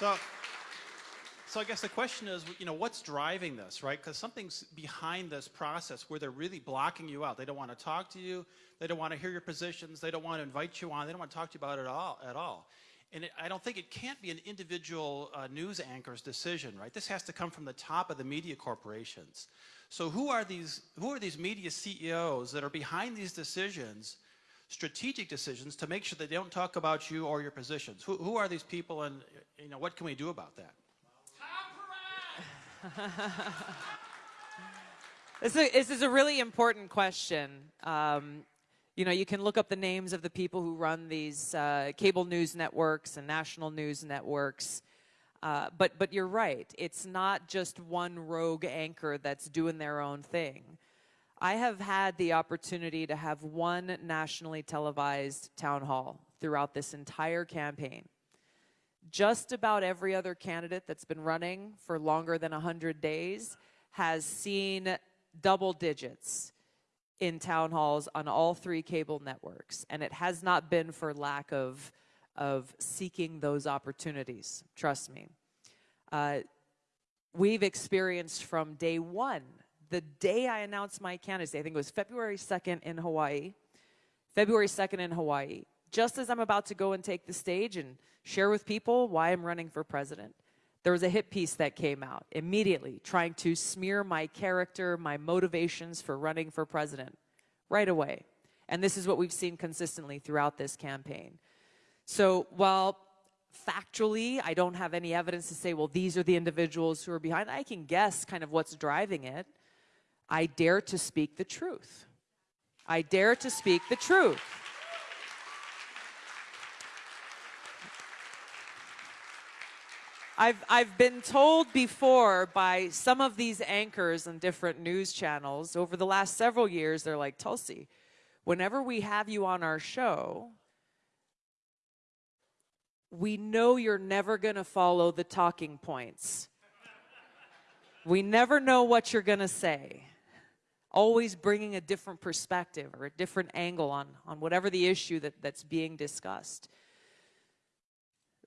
So, so I guess the question is, you know, what's driving this, right? Because something's behind this process where they're really blocking you out. They don't want to talk to you. They don't want to hear your positions. They don't want to invite you on. They don't want to talk to you about it at all. At all. And it, I don't think it can't be an individual uh, news anchor's decision, right? This has to come from the top of the media corporations. So who are these, who are these media CEOs that are behind these decisions, strategic decisions, to make sure they don't talk about you or your positions? Who, who are these people and you know, what can we do about that? this, is a, this is a really important question. Um, you know, you can look up the names of the people who run these uh, cable news networks and national news networks. Uh, but, but you're right. It's not just one rogue anchor that's doing their own thing. I have had the opportunity to have one nationally televised town hall throughout this entire campaign. Just about every other candidate that's been running for longer than 100 days has seen double digits in town halls on all three cable networks. And it has not been for lack of, of seeking those opportunities, trust me. Uh, we've experienced from day one, the day I announced my candidacy, I think it was February 2nd in Hawaii, February 2nd in Hawaii, just as I'm about to go and take the stage and share with people why I'm running for president, there was a hit piece that came out immediately trying to smear my character, my motivations for running for president right away. And this is what we've seen consistently throughout this campaign. So while factually I don't have any evidence to say, well, these are the individuals who are behind, I can guess kind of what's driving it. I dare to speak the truth. I dare to speak the truth. I've, I've been told before by some of these anchors on different news channels over the last several years, they're like, Tulsi, whenever we have you on our show, we know you're never going to follow the talking points. we never know what you're going to say. Always bringing a different perspective or a different angle on, on whatever the issue that, that's being discussed.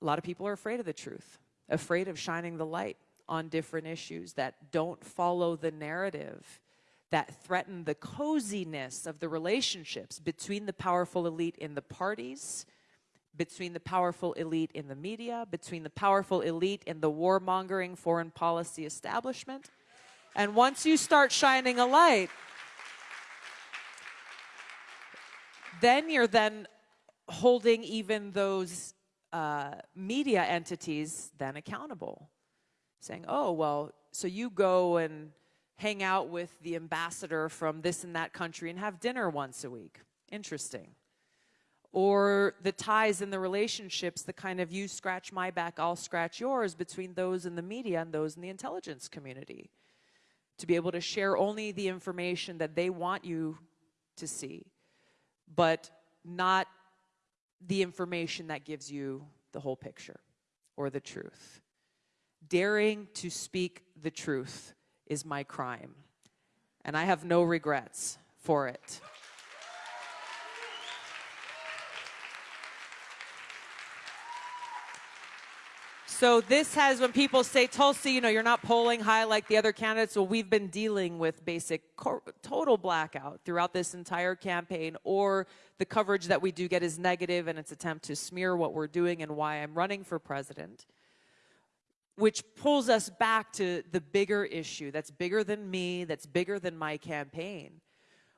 A lot of people are afraid of the truth afraid of shining the light on different issues that don't follow the narrative, that threaten the coziness of the relationships between the powerful elite in the parties, between the powerful elite in the media, between the powerful elite in the warmongering foreign policy establishment. And once you start shining a light, then you're then holding even those uh, media entities then accountable, saying, oh, well, so you go and hang out with the ambassador from this and that country and have dinner once a week. Interesting. Or the ties and the relationships, the kind of you scratch my back, I'll scratch yours between those in the media and those in the intelligence community. To be able to share only the information that they want you to see, but not the information that gives you the whole picture or the truth. Daring to speak the truth is my crime, and I have no regrets for it. So this has, when people say, Tulsi, you know, you're not polling high like the other candidates, well, we've been dealing with basic total blackout throughout this entire campaign, or the coverage that we do get is negative and its attempt to smear what we're doing and why I'm running for president, which pulls us back to the bigger issue that's bigger than me, that's bigger than my campaign,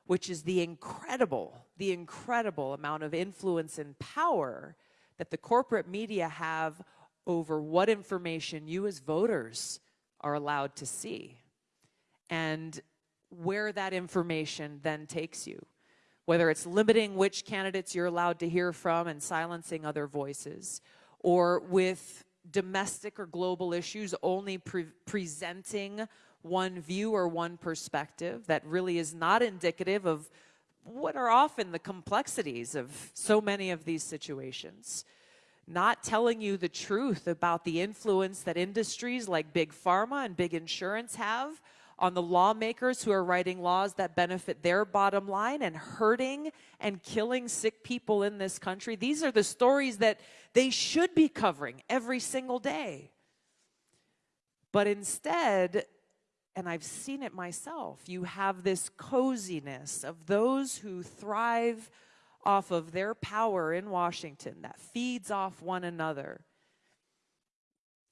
which is the incredible, the incredible amount of influence and power that the corporate media have over what information you as voters are allowed to see and where that information then takes you. Whether it's limiting which candidates you're allowed to hear from and silencing other voices, or with domestic or global issues only pre presenting one view or one perspective that really is not indicative of what are often the complexities of so many of these situations not telling you the truth about the influence that industries like big pharma and big insurance have on the lawmakers who are writing laws that benefit their bottom line and hurting and killing sick people in this country. These are the stories that they should be covering every single day. But instead, and I've seen it myself, you have this coziness of those who thrive off of their power in Washington that feeds off one another.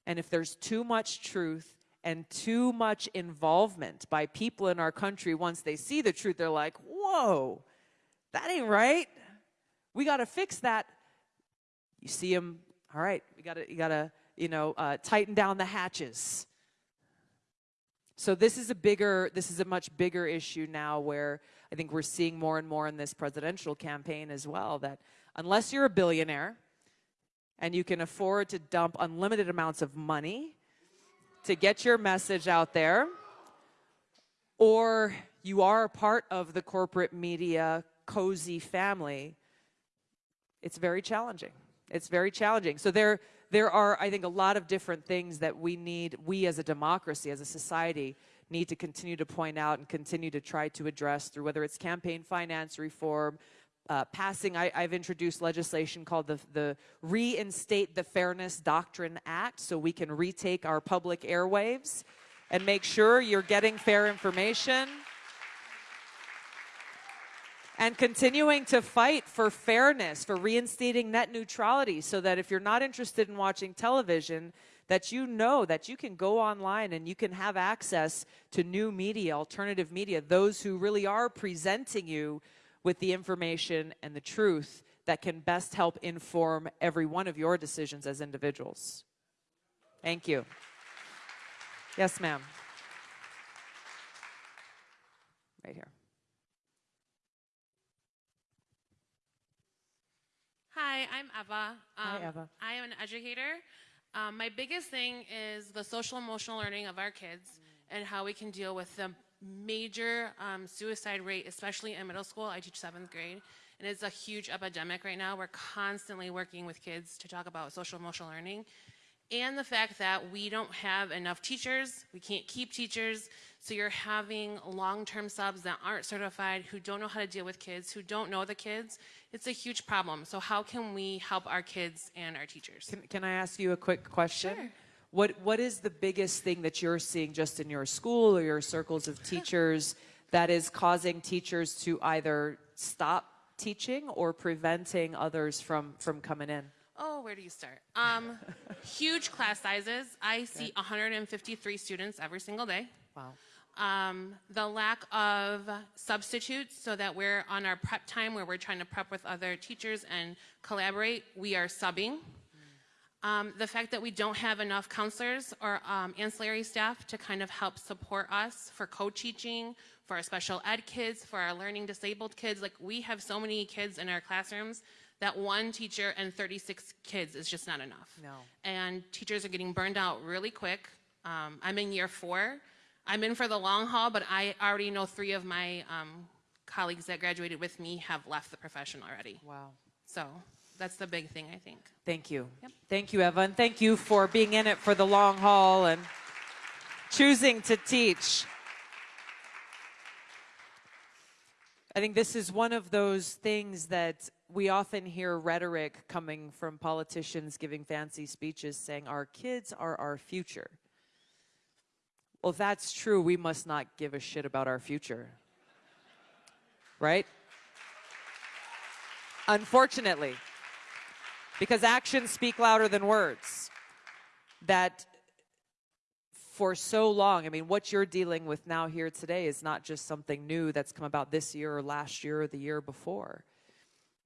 And if there's too much truth and too much involvement by people in our country, once they see the truth, they're like, whoa, that ain't right. We got to fix that. You see them, all right, we got to, you got to, you know, uh, tighten down the hatches. So this is a bigger, this is a much bigger issue now where I think we're seeing more and more in this presidential campaign as well that unless you're a billionaire and you can afford to dump unlimited amounts of money to get your message out there, or you are a part of the corporate media cozy family, it's very challenging. It's very challenging. So there, there are, I think, a lot of different things that we need, we as a democracy, as a society, need to continue to point out and continue to try to address through whether it's campaign finance reform, uh, passing, I, have introduced legislation called the, the Reinstate the Fairness Doctrine Act so we can retake our public airwaves and make sure you're getting fair information. And continuing to fight for fairness, for reinstating net neutrality so that if you're not interested in watching television, that you know that you can go online and you can have access to new media, alternative media, those who really are presenting you with the information and the truth that can best help inform every one of your decisions as individuals. Thank you. Yes, ma'am. Right here. Hi, I'm Eva. Um, Hi, Eva. I am an educator. Um, my biggest thing is the social emotional learning of our kids and how we can deal with the major um, suicide rate, especially in middle school. I teach seventh grade, and it's a huge epidemic right now. We're constantly working with kids to talk about social emotional learning and the fact that we don't have enough teachers, we can't keep teachers, so you're having long-term subs that aren't certified, who don't know how to deal with kids, who don't know the kids. It's a huge problem. So how can we help our kids and our teachers? Can, can I ask you a quick question? Sure. What, what is the biggest thing that you're seeing just in your school or your circles of teachers that is causing teachers to either stop teaching or preventing others from, from coming in? Oh, where do you start? Um, huge class sizes. I see 153 students every single day. Wow. Um, the lack of substitutes so that we're on our prep time where we're trying to prep with other teachers and collaborate, we are subbing. Um, the fact that we don't have enough counselors or um, ancillary staff to kind of help support us for co-teaching, for our special ed kids, for our learning disabled kids. Like we have so many kids in our classrooms that one teacher and 36 kids is just not enough. No. And teachers are getting burned out really quick. Um, I'm in year four. I'm in for the long haul, but I already know three of my um, colleagues that graduated with me have left the profession already. Wow. So that's the big thing, I think. Thank you. Yep. Thank you, Evan. Thank you for being in it for the long haul and choosing to teach. I think this is one of those things that we often hear rhetoric coming from politicians giving fancy speeches saying our kids are our future. Well, if that's true, we must not give a shit about our future. Right? Unfortunately because actions speak louder than words. That for so long, I mean, what you're dealing with now here today is not just something new that's come about this year or last year or the year before.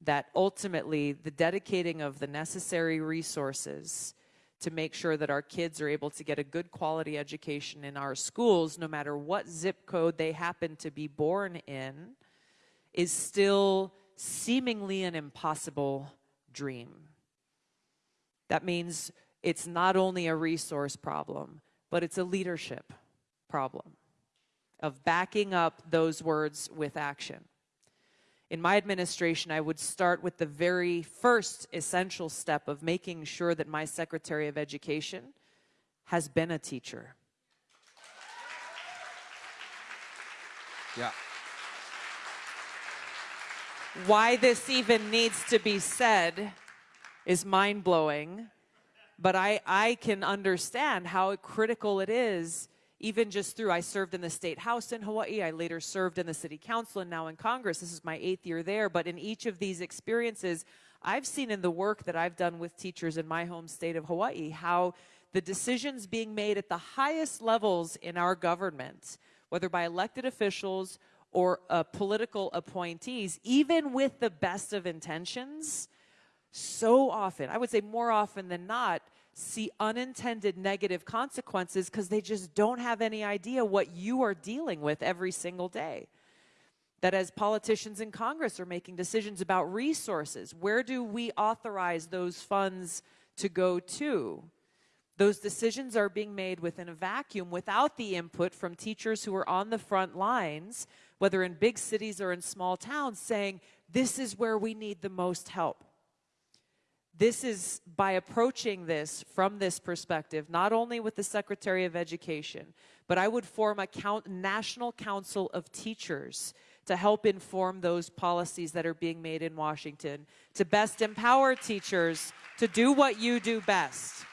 That ultimately, the dedicating of the necessary resources to make sure that our kids are able to get a good quality education in our schools, no matter what zip code they happen to be born in, is still seemingly an impossible dream. That means it's not only a resource problem, but it's a leadership problem of backing up those words with action. In my administration, I would start with the very first essential step of making sure that my Secretary of Education has been a teacher. Yeah. Why this even needs to be said is mind blowing, but I, I can understand how critical it is, even just through. I served in the state house in Hawaii, I later served in the city council and now in Congress. This is my eighth year there, but in each of these experiences, I've seen in the work that I've done with teachers in my home state of Hawaii how the decisions being made at the highest levels in our government, whether by elected officials or uh, political appointees, even with the best of intentions, so often, I would say more often than not, see unintended negative consequences because they just don't have any idea what you are dealing with every single day. That as politicians in Congress are making decisions about resources, where do we authorize those funds to go to? Those decisions are being made within a vacuum without the input from teachers who are on the front lines, whether in big cities or in small towns, saying, This is where we need the most help. This is by approaching this from this perspective, not only with the Secretary of Education, but I would form a count, national council of teachers to help inform those policies that are being made in Washington, to best empower teachers to do what you do best